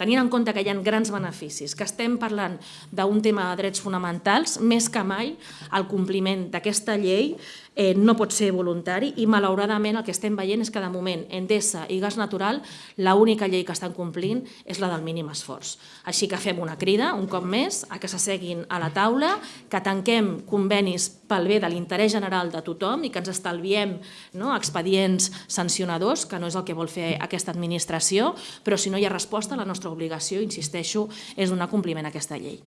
tenint en compte que hi ha grans beneficis, que estem parlant d'un tema de drets fonamentals, més que mai el compliment d'aquesta llei eh, no pot ser voluntari i malauradament el que estem veient és que de moment Endesa i Gas Natural l'única llei que estan complint és la del mínim esforç. Així que fem una crida, un cop més, a que s'asseguin a la taula, que tanquem convenis pel bé de l'interès general de tothom i que ens estalviem no, expedients sancionadors, que no és el que vol fer aquesta administració, però si no hi ha resposta, la nostra obligació, insisteixo, és donar compliment a aquesta llei.